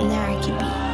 and there I could be.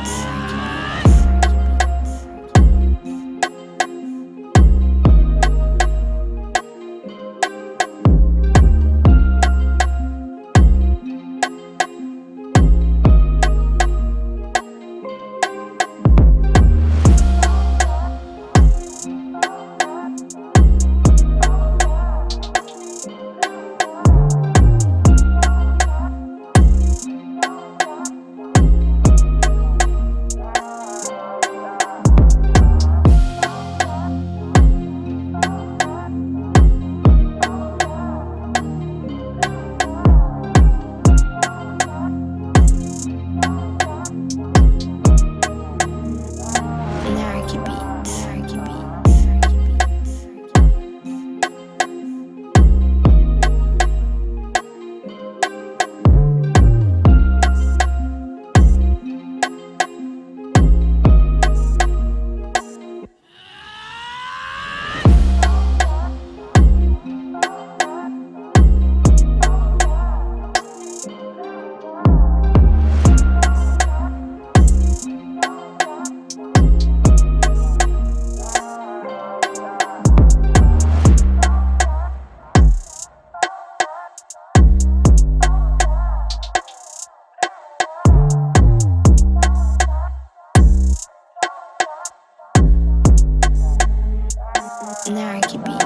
and there I could be.